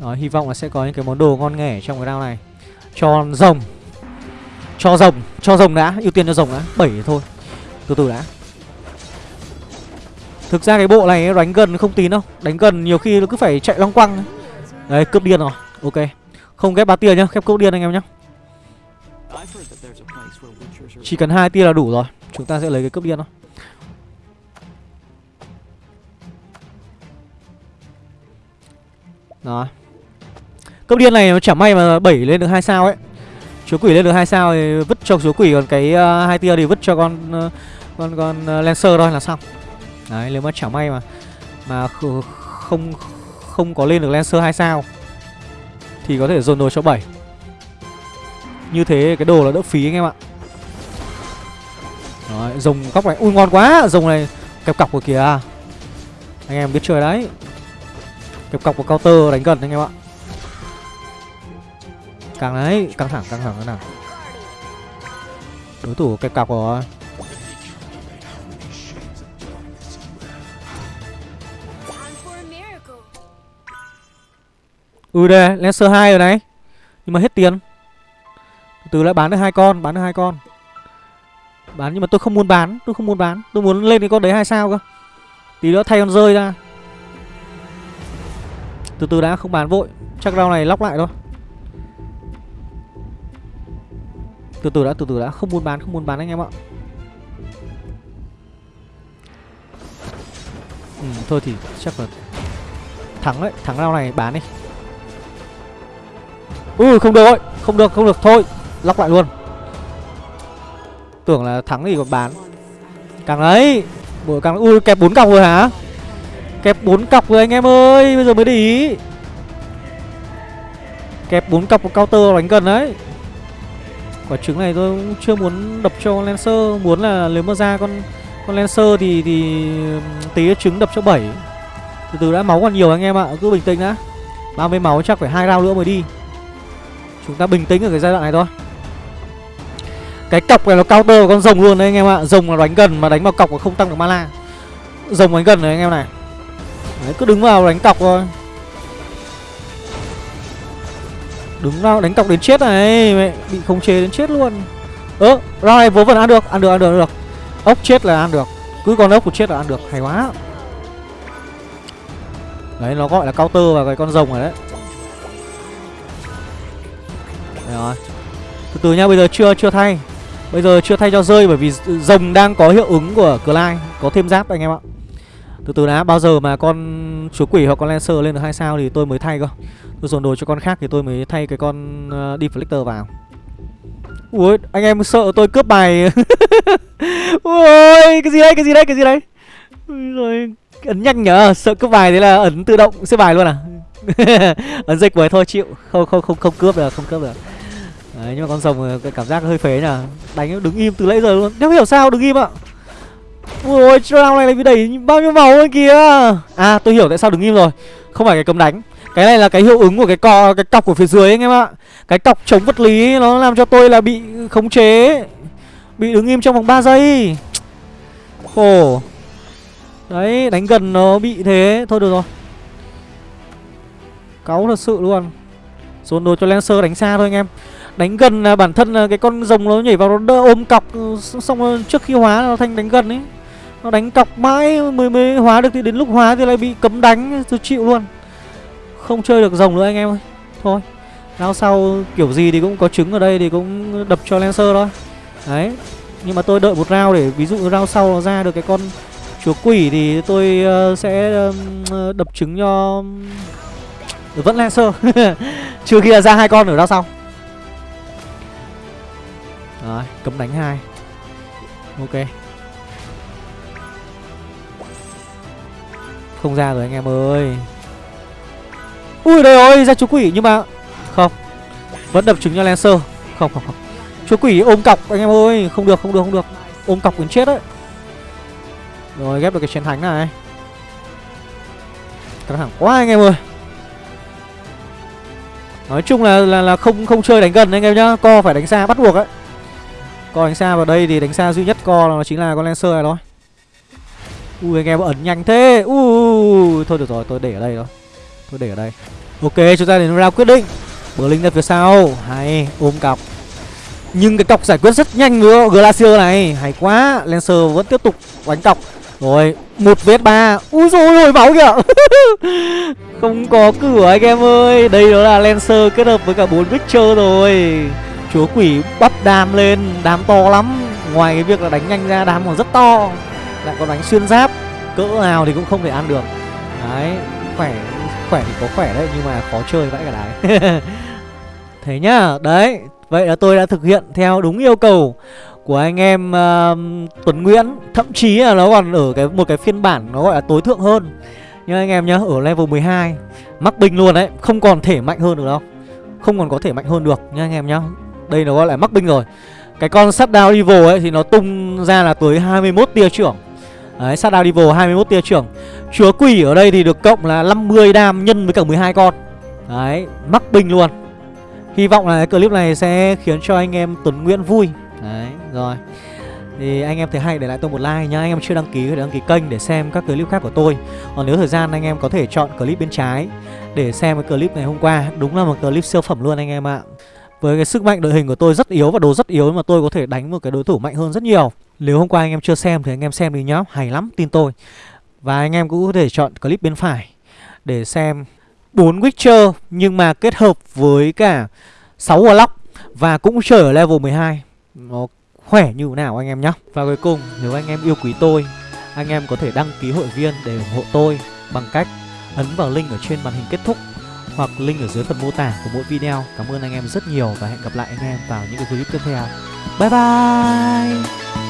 Đó, hy vọng là sẽ có những cái món đồ ngon nghẻ trong cái round này. Cho rồng. Cho rồng, cho rồng đã, ưu tiên cho rồng đã. 7 thôi, từ từ đã. Thực ra cái bộ này đánh gần không tín đâu. Đánh gần nhiều khi nó cứ phải chạy long quăng Đấy cướp điên rồi. Ok. Không ghép 3 tia nhá Khép cướp điên anh em nhá. Chỉ cần hai tia là đủ rồi. Chúng ta sẽ lấy cái cướp điên thôi Đó. Cướp điên này nó chả may mà 7 lên được hai sao ấy. Chúa quỷ lên được hai sao thì vứt cho chúa quỷ Còn cái uh, hai tia thì vứt cho con uh, con con uh, Lancer thôi là xong. Đấy nếu mà chả may mà Mà không không có lên được Lancer 2 sao Thì có thể dồn đồ cho 7 Như thế cái đồ là đỡ phí anh em ạ. Đấy, rồng góc này Ui ngon quá, rồng này kẹp cọc của kìa. Anh em biết chơi đấy. Kẹp cọc của counter đánh gần anh em ạ. Càng đấy, căng thẳng, căng thẳng thế nào Đối thủ kẹp cọc rồi. Ừ đây, Lancer 2 rồi này. Nhưng mà hết tiền. Từ lại bán được hai con, bán được hai con. Bán nhưng mà tôi không muốn bán, tôi không muốn bán. Tôi muốn lên cái con đấy hai sao cơ. Tí nữa thay con rơi ra. Từ từ đã không bán vội, chắc rau này lóc lại thôi. Từ từ đã, từ từ đã, không muốn bán, không muốn bán anh em ạ. Ừ, thôi thì chắc là thắng đấy, thắng rau này bán đi. Ừ không được ơi. Không được không được. Thôi, Lóc lại luôn. Tưởng là thắng thì còn bán. Càng đấy Bộ càng Ui, kẹp bốn cọc rồi hả? Kẹp bốn cọc rồi anh em ơi, Bây giờ mới để ý. Kẹp bốn cọc của counter đánh gần đấy. Quả trứng này tôi cũng chưa muốn đập cho Lancer. Muốn là nếu mà ra con con Lancer thì thì tí trứng đập cho 7 Từ từ đã máu còn nhiều anh em ạ. Cứ bình tĩnh đã. 30 máu chắc phải hai round nữa mới đi. Chúng ta bình tĩnh ở cái giai đoạn này thôi. Cái cọc này nó counter của con rồng luôn đấy anh em ạ. Rồng là đánh gần mà đánh vào cọc mà không tăng được mana. Rồng đánh gần đấy anh em này. Đấy cứ đứng vào đánh cọc thôi. Đứng vào đánh cọc đến chết này. Mẹ bị khống chế đến chết luôn. Ơ ờ, round này vớ vẩn ăn được Ăn được ăn được ăn được. Ốc chết là ăn được. Cứ con ốc của chết là ăn được. Hay quá. Đấy nó gọi là counter vào cái con rồng này đấy rồi. Từ từ nha bây giờ chưa chưa thay. Bây giờ chưa thay cho rơi bởi vì rồng đang có hiệu ứng của Clyde. Có thêm giáp anh em ạ. Từ từ đã bao giờ mà con chúa quỷ hoặc con Lancer lên được hai sao thì tôi mới thay cơ. Tôi dồn đồ cho con khác thì tôi mới thay cái con uh, Deflector vào. Ui anh em sợ tôi cướp bài. Ui cái gì đây cái gì đây cái gì đây Rồi ấn nhanh nhở Sợ cướp bài thế là ấn tự động xếp bài luôn à? Ấn dịch với thôi chịu. Không không không không cướp được không cướp được. Đấy, nhưng mà con rồng cái cảm giác hơi phế nhỉ. Đánh đứng im từ nãy giờ luôn. Nếu hiểu sao đứng im ạ? Ôi round này bị đẩy bao nhiêu máu lên kìa À tôi hiểu tại sao đứng im rồi. Không phải cái cấm đánh. Cái này là cái hiệu ứng của cái cò cái cọc của phía dưới anh em ạ. Cái cọc chống vật lý, nó làm cho tôi là bị khống chế, Bị đứng im trong vòng 3 giây. Khổ. Đấy, đánh gần nó bị thế. Thôi, được rồi. Cáu thật sự luôn. Dồn đồ cho Lancer đánh xa thôi anh em. Đánh gần là bản thân là cái con rồng nó nhảy vào nó đỡ ôm cọc ừ, Xong rồi trước khi hóa nó thành đánh gần ấy. Nó đánh cọc mãi mới mới hóa được thì đến lúc hóa thì lại bị cấm đánh Tôi chịu luôn. Không chơi được rồng nữa anh em ơi. Thôi lao sau kiểu gì thì cũng có trứng ở đây thì cũng đập cho Lancer thôi. Đấy Nhưng mà tôi đợi một rau để ví dụ rau sau nó ra được cái con chúa quỷ thì tôi uh, sẽ uh, đập trứng cho vẫn Lancer. Trừ khi là ra hai con ở rau sau. Rồi, cấm đánh hai. Ok. Không ra rồi anh em ơi. Ui, đây ơi, ra chúa quỷ, nhưng mà Không. Vẫn đập trứng cho Lancer. Không không không. Chúa quỷ ôm cọc, anh em ơi. Không được không được không được. Ôm cọc đến chết đấy. Rồi, ghép được cái chiến thánh này. Căng thẳng quá, anh em ơi. Nói chung là là là không không chơi đánh gần anh em nhá. Co phải đánh xa, bắt buộc ấy. Co đánh xa vào đây thì đánh xa duy nhất co là chính là con Lancer này thôi. Ui, anh em ẩn nhanh thế. Ui Thôi được rồi, tôi để ở đây thôi. Tôi để ở đây. Ok, chúng ta đến round quyết định. Bờ linh ra phía sau. Hay, ôm cọc. Nhưng cái cọc giải quyết rất nhanh nữa, Glacier này. Hay quá, Lancer vẫn tiếp tục đánh cọc. Rồi, một vết ba. Ui dồi ôi máu kìa. Không có cửa, anh em ơi. Đây đó là Lancer kết hợp với cả bốn Witcher rồi. Chúa quỷ bắp đam lên Đám to lắm. Ngoài cái việc là đánh nhanh ra đám còn rất to. Lại còn đánh xuyên giáp Cỡ nào thì cũng không thể ăn được. Đấy Khỏe khỏe thì có khỏe đấy nhưng mà khó chơi vãi cả đái. Thế nhá đấy vậy là tôi đã thực hiện theo đúng yêu cầu của anh em uh, Tuấn Nguyễn. Thậm chí là nó còn ở cái một cái phiên bản nó gọi là tối thượng hơn. Nhưng anh em nhá ở level 12 mắc bình luôn đấy không còn thể mạnh hơn được đâu. Không còn có thể mạnh hơn được nha anh em nhá đây nó gọi là mắc binh rồi. Cái con sắt evil ấy thì nó tung ra là tới 21 tia trưởng. Đấy, Shutdown Evil 21 tia trưởng. Chúa quỷ ở đây thì được cộng là 50 đam nhân với cả 12 con. Đấy, mắc binh luôn. Hy vọng là cái clip này sẽ khiến cho anh em Tuấn Nguyễn vui. Đấy, rồi. Thì anh em thấy hay để lại tôi một like nhá. Anh em chưa đăng ký thì đăng ký kênh để xem các clip khác của tôi. Còn nếu thời gian anh em có thể chọn clip bên trái Để xem cái clip ngày hôm qua Đúng là một clip siêu phẩm luôn anh em ạ. Với cái sức mạnh đội hình của tôi rất yếu và đồ rất yếu Mà tôi có thể đánh một cái đối thủ mạnh hơn rất nhiều. Nếu hôm qua anh em chưa xem thì anh em xem đi nhá, Hay lắm, tin tôi. Và anh em cũng có thể chọn clip bên phải Để xem 4 Witcher Nhưng mà kết hợp với cả 6 Warlock Và cũng chơi ở level 12 Nó khỏe như thế nào anh em nhá. Và cuối cùng, nếu anh em yêu quý tôi, Anh em có thể đăng ký hội viên để ủng hộ tôi Bằng cách ấn vào link ở trên màn hình kết thúc hoặc link ở dưới phần mô tả của mỗi video. Cảm ơn anh em rất nhiều và hẹn gặp lại anh em vào những cái clip tiếp theo. Bye bye!